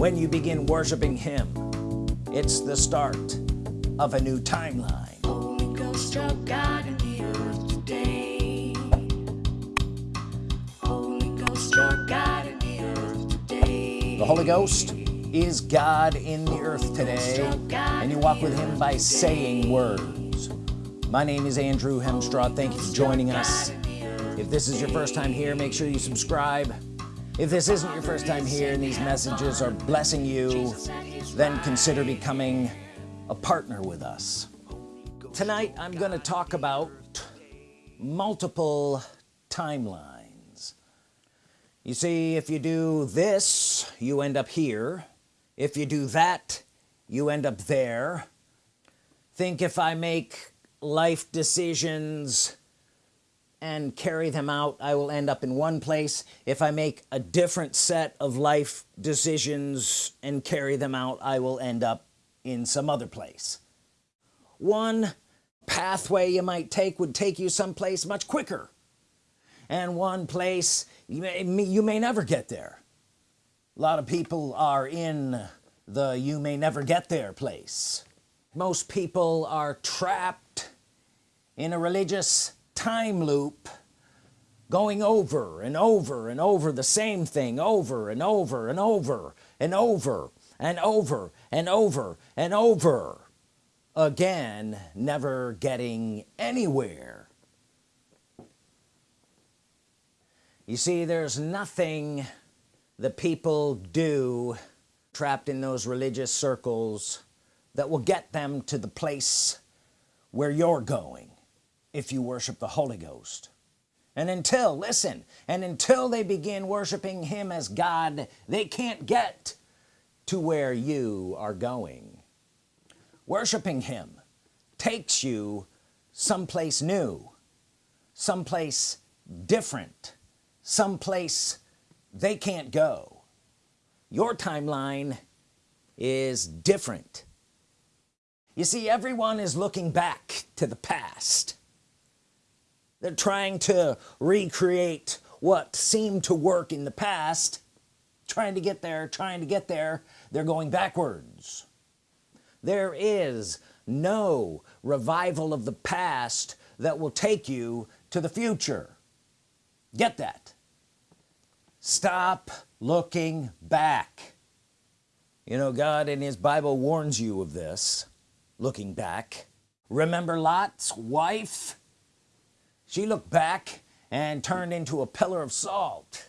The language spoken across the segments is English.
when you begin worshiping him it's the start of a new timeline. Holy Ghost, your God in the earth today. Holy Ghost, your God in the earth today. the Holy Ghost is God in the earth today and you walk with him by saying words. My name is Andrew Hemstraw thank you for joining us. if this is your first time here make sure you subscribe if this isn't your first time here and these messages are blessing you then consider becoming a partner with us. Tonight I'm going to talk about multiple timelines. You see if you do this you end up here. If you do that you end up there. Think if I make life decisions and carry them out I will end up in one place. If I make a different set of life decisions and carry them out I will end up in some other place. One pathway you might take would take you someplace much quicker. And one place you may, you may never get there. A lot of people are in the you may never get there place. Most people are trapped in a religious time loop going over and over and over the same thing over and over and over and over and over and over and over. Again never getting anywhere. You see there's nothing the people do trapped in those religious circles that will get them to the place where you're going if you worship the Holy Ghost. And until listen and until they begin worshiping him as God they can't get to where you are going. Worshiping him takes you someplace new someplace different someplace they can't go. Your timeline is different. You see everyone is looking back to the past they're trying to recreate what seemed to work in the past. Trying to get there trying to get there. They're going backwards. There is no revival of the past that will take you to the future. Get that. Stop looking back. You know God in his Bible warns you of this looking back. Remember Lot's wife she looked back and turned into a pillar of salt.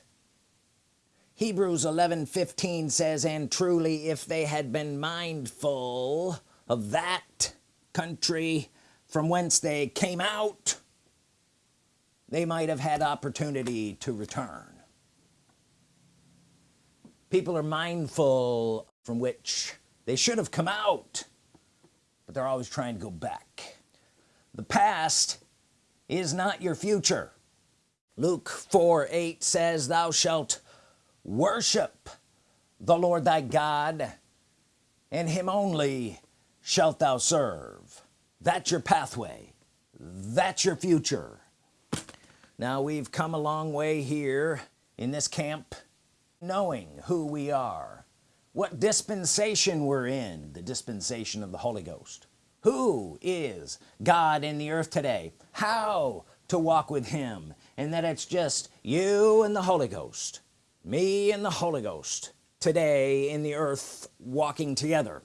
Hebrews 11 15 says and truly if they had been mindful of that country from whence they came out they might have had opportunity to return. People are mindful from which they should have come out but they're always trying to go back. The past is not your future. Luke 4 8 says thou shalt worship the Lord thy God and him only shalt thou serve. That's your pathway. That's your future. Now we've come a long way here in this camp knowing who we are what dispensation we're in the dispensation of the Holy Ghost who is God in the earth today? How to walk with him? And that it's just you and the Holy Ghost me and the Holy Ghost today in the earth walking together.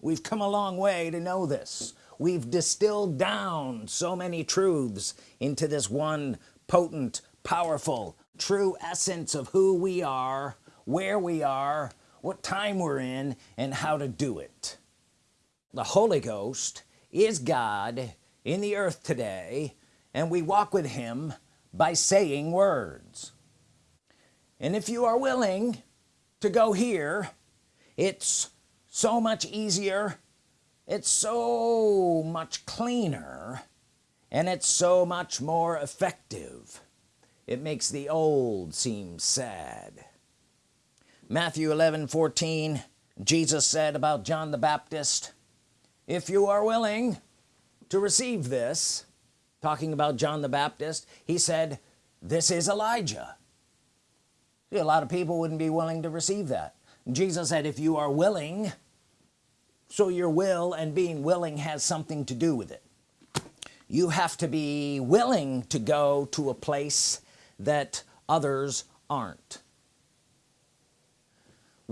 We've come a long way to know this. We've distilled down so many truths into this one potent powerful true essence of who we are where we are what time we're in and how to do it the Holy Ghost is God in the earth today and we walk with him by saying words. And if you are willing to go here it's so much easier it's so much cleaner and it's so much more effective. It makes the old seem sad. Matthew 11 14 Jesus said about John the Baptist if you are willing to receive this talking about John the Baptist he said this is Elijah. See, a lot of people wouldn't be willing to receive that. Jesus said if you are willing so your will and being willing has something to do with it. You have to be willing to go to a place that others aren't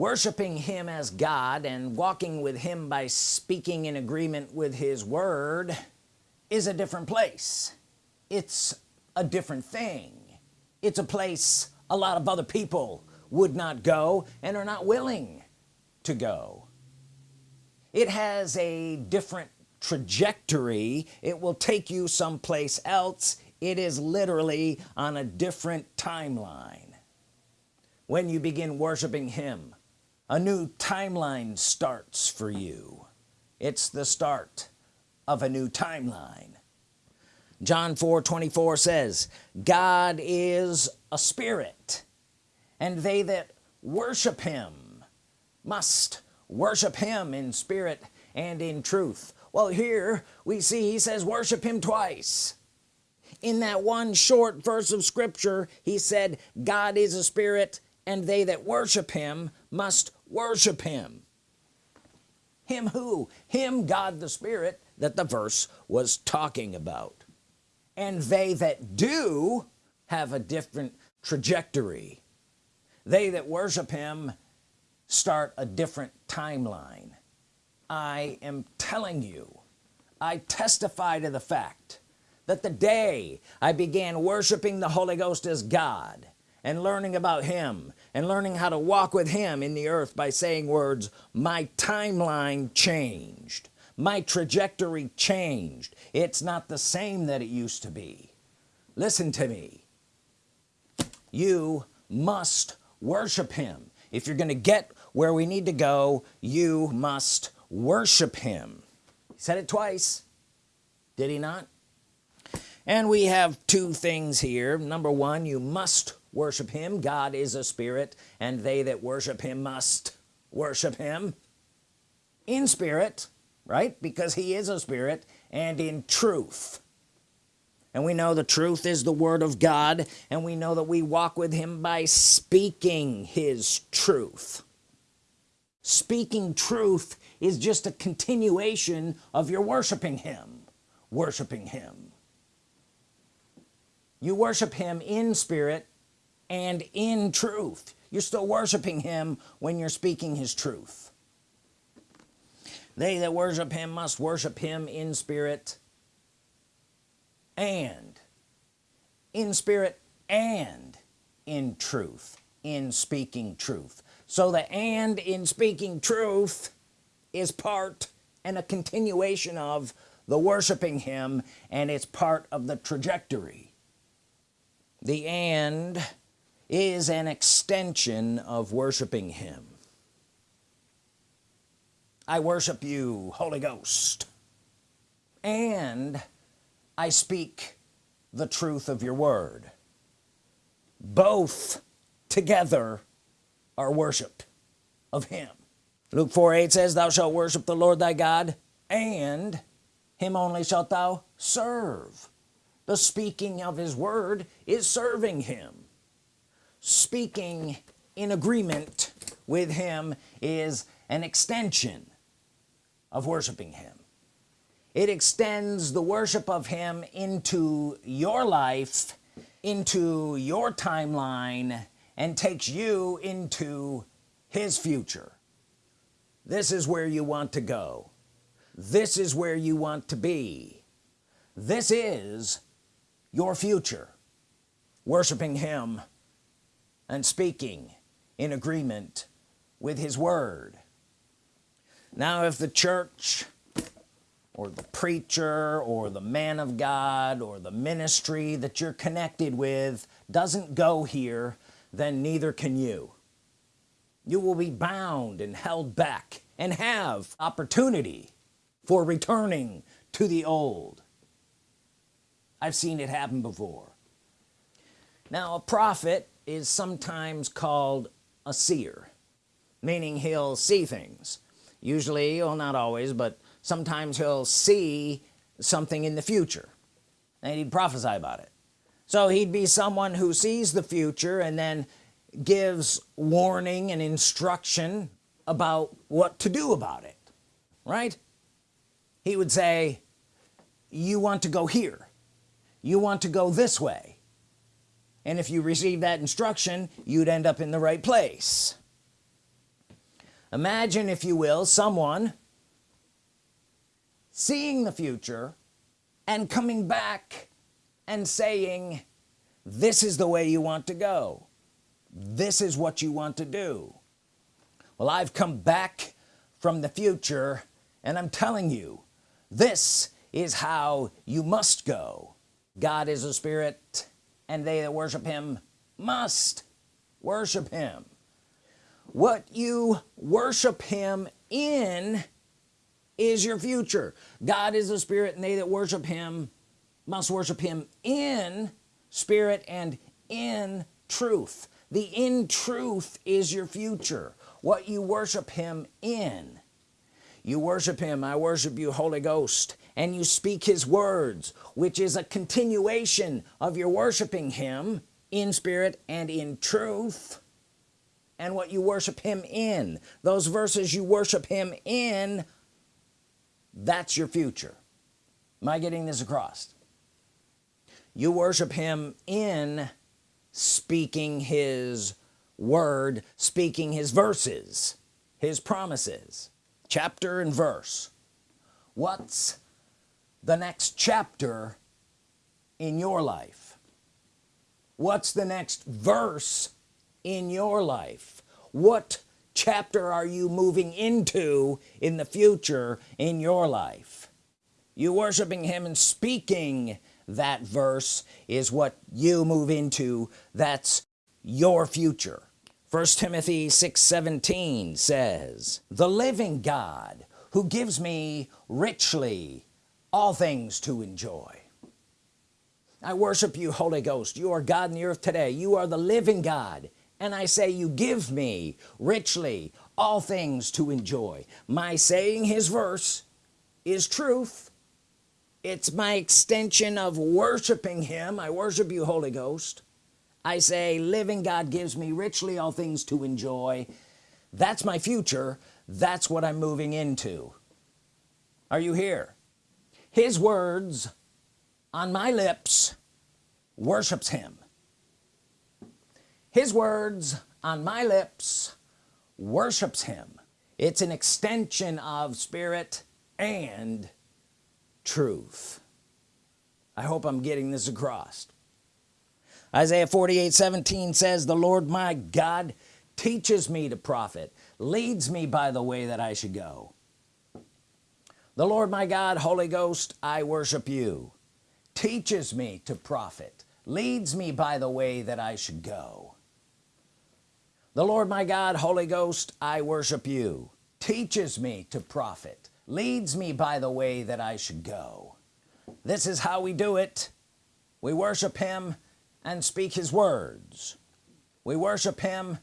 worshiping him as God and walking with him by speaking in agreement with his word is a different place. It's a different thing. It's a place a lot of other people would not go and are not willing to go. It has a different trajectory. It will take you someplace else. It is literally on a different timeline. When you begin worshiping him a new timeline starts for you. It's the start of a new timeline. John 4 24 says God is a spirit and they that worship him must worship him in spirit and in truth. Well here we see he says worship him twice. In that one short verse of scripture he said God is a spirit and they that worship him must worship him. Him who? Him God the Spirit that the verse was talking about. And they that do have a different trajectory. They that worship him start a different timeline. I am telling you I testify to the fact that the day I began worshiping the Holy Ghost as God and learning about him and learning how to walk with him in the earth by saying words my timeline changed. My trajectory changed. It's not the same that it used to be. Listen to me. You must worship him. If you're gonna get where we need to go you must worship him. He said it twice. Did he not? And we have two things here. Number one you must worship him. God is a spirit and they that worship him must worship him in spirit right? Because he is a spirit and in truth. And we know the truth is the Word of God and we know that we walk with him by speaking his truth. Speaking truth is just a continuation of your worshiping him worshiping him. You worship him in spirit and in truth. You're still worshiping him when you're speaking his truth. They that worship him must worship him in spirit and in spirit and in truth in speaking truth. So the and in speaking truth is part and a continuation of the worshiping him and it's part of the trajectory. The and is an extension of worshiping him. I worship you Holy Ghost and I speak the truth of your word. Both together are worship of him. Luke 4 8 says thou shalt worship the Lord thy God and him only shalt thou serve. The speaking of his word is serving him speaking in agreement with him is an extension of worshiping him. It extends the worship of him into your life into your timeline and takes you into his future. This is where you want to go. This is where you want to be. This is your future. Worshiping him and speaking in agreement with his word. Now if the church or the preacher or the man of God or the ministry that you're connected with doesn't go here then neither can you. You will be bound and held back and have opportunity for returning to the old. I've seen it happen before. Now a prophet is sometimes called a seer meaning he'll see things. Usually well not always but sometimes he'll see something in the future and he'd prophesy about it. So he'd be someone who sees the future and then gives warning and instruction about what to do about it right? He would say you want to go here. You want to go this way and if you receive that instruction you'd end up in the right place. Imagine if you will someone seeing the future and coming back and saying this is the way you want to go. This is what you want to do. Well I've come back from the future and I'm telling you this is how you must go. God is a spirit and they that worship him must worship him. What you worship him in is your future. God is a spirit and they that worship him must worship him in spirit and in truth. The in truth is your future what you worship him in. You worship him I worship you Holy Ghost and you speak his words which is a continuation of your worshiping him in spirit and in truth and what you worship him in. Those verses you worship him in that's your future. Am I getting this across? You worship him in speaking his word speaking his verses his promises. Chapter and verse. What's the next chapter in your life? What's the next verse in your life? What chapter are you moving into in the future in your life? You worshiping him and speaking that verse is what you move into. That's your future. First Timothy 6 17 says the living God who gives me richly all things to enjoy. I worship you Holy Ghost. You are God in the earth today. You are the living God. And I say you give me richly all things to enjoy. My saying his verse is truth. It's my extension of worshiping him. I worship you Holy Ghost. I say living God gives me richly all things to enjoy. That's my future. That's what I'm moving into. Are you here his words on my lips worships him. His words on my lips worships him. It's an extension of spirit and truth. I hope I'm getting this across. Isaiah 48 17 says the Lord my God teaches me to profit leads me by the way that I should go the Lord my God Holy Ghost I worship you. Teaches me to profit leads me by the way that I should go. The Lord my God Holy Ghost I worship you. Teaches me to profit leads me by the way that I should go. This is how we do it. We worship him and speak his words. We worship him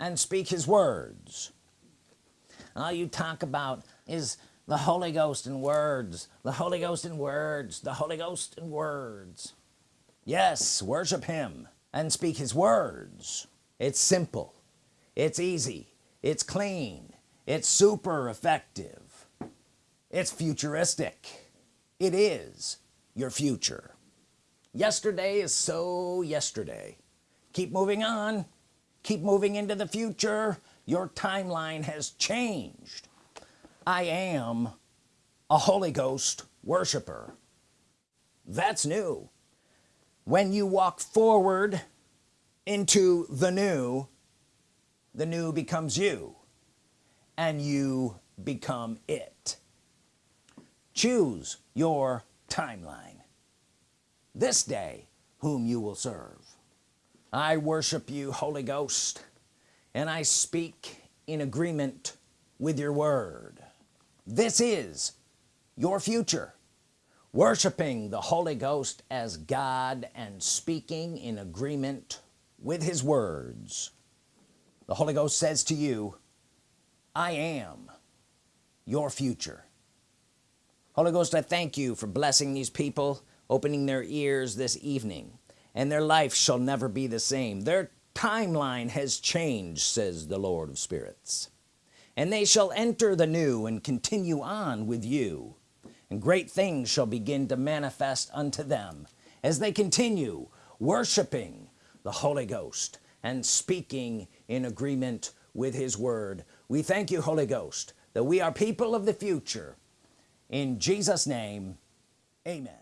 and speak his words. All you talk about is the Holy Ghost in words. The Holy Ghost in words. The Holy Ghost in words. Yes worship him and speak his words. It's simple. It's easy. It's clean. It's super effective. It's futuristic. It is your future. Yesterday is so yesterday. Keep moving on. Keep moving into the future. Your timeline has changed I am a Holy Ghost worshiper. That's new. When you walk forward into the new the new becomes you and you become it. Choose your timeline. This day whom you will serve. I worship you Holy Ghost and I speak in agreement with your word this is your future. Worshiping the Holy Ghost as God and speaking in agreement with his words. The Holy Ghost says to you I am your future. Holy Ghost I thank you for blessing these people opening their ears this evening and their life shall never be the same. Their timeline has changed says the Lord of spirits and they shall enter the new and continue on with you. And great things shall begin to manifest unto them as they continue worshiping the Holy Ghost and speaking in agreement with his word. We thank you Holy Ghost that we are people of the future. In Jesus name amen.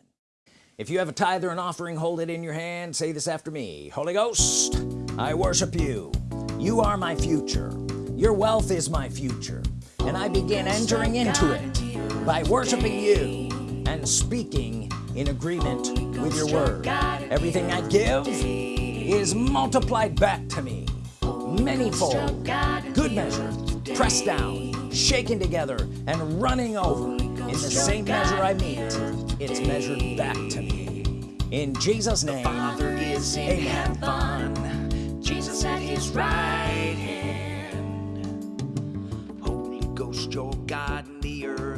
If you have a tithe or an offering hold it in your hand. Say this after me. Holy Ghost I worship you. You are my future your wealth is my future and I begin entering into it by worshiping you and speaking in agreement with your word everything I give is multiplied back to me manyfold good measure pressed down shaken together and running over in the same measure I mete it's measured back to me in Jesus name Father is in Amen. heaven. Jesus at his right hand. Earth.